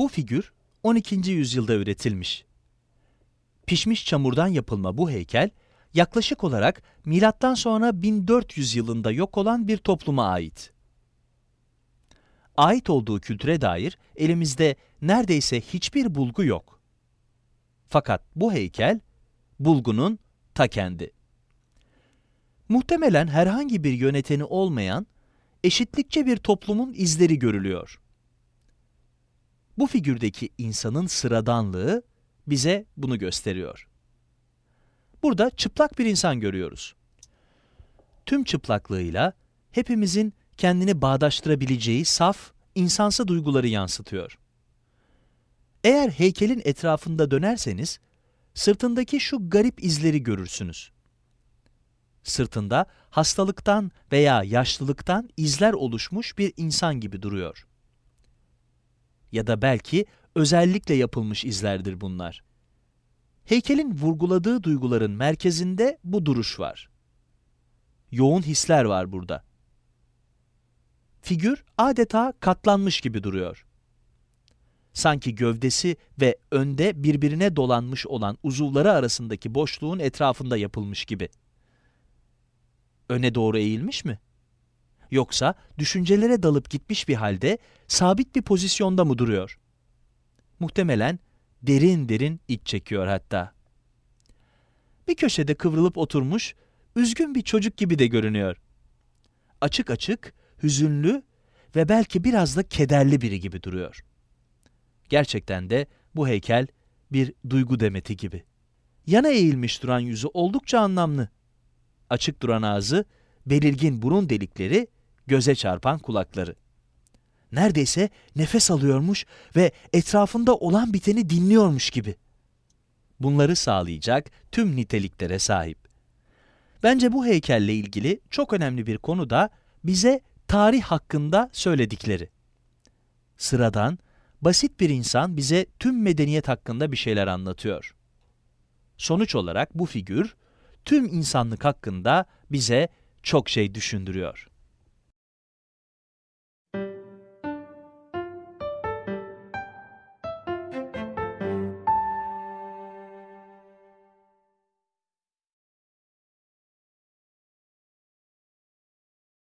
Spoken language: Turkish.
Bu figür 12. yüzyılda üretilmiş. Pişmiş çamurdan yapılma bu heykel, yaklaşık olarak milattan sonra 1400 yılında yok olan bir topluma ait. Ait olduğu kültüre dair elimizde neredeyse hiçbir bulgu yok. Fakat bu heykel, bulgunun ta kendi. Muhtemelen herhangi bir yöneteni olmayan, eşitlikçe bir toplumun izleri görülüyor. Bu figürdeki insanın sıradanlığı bize bunu gösteriyor. Burada çıplak bir insan görüyoruz. Tüm çıplaklığıyla hepimizin kendini bağdaştırabileceği saf, insansı duyguları yansıtıyor. Eğer heykelin etrafında dönerseniz, sırtındaki şu garip izleri görürsünüz. Sırtında hastalıktan veya yaşlılıktan izler oluşmuş bir insan gibi duruyor. Ya da belki özellikle yapılmış izlerdir bunlar. Heykelin vurguladığı duyguların merkezinde bu duruş var. Yoğun hisler var burada. Figür adeta katlanmış gibi duruyor. Sanki gövdesi ve önde birbirine dolanmış olan uzuvları arasındaki boşluğun etrafında yapılmış gibi. Öne doğru eğilmiş mi? Yoksa düşüncelere dalıp gitmiş bir halde sabit bir pozisyonda mı duruyor? Muhtemelen derin derin iç çekiyor hatta. Bir köşede kıvrılıp oturmuş, üzgün bir çocuk gibi de görünüyor. Açık açık, hüzünlü ve belki biraz da kederli biri gibi duruyor. Gerçekten de bu heykel bir duygu demeti gibi. Yana eğilmiş duran yüzü oldukça anlamlı. Açık duran ağzı, belirgin burun delikleri, göze çarpan kulakları. Neredeyse nefes alıyormuş ve etrafında olan biteni dinliyormuş gibi. Bunları sağlayacak tüm niteliklere sahip. Bence bu heykelle ilgili çok önemli bir konu da bize tarih hakkında söyledikleri. Sıradan, basit bir insan bize tüm medeniyet hakkında bir şeyler anlatıyor. Sonuç olarak bu figür, tüm insanlık hakkında bize çok şey düşündürüyor.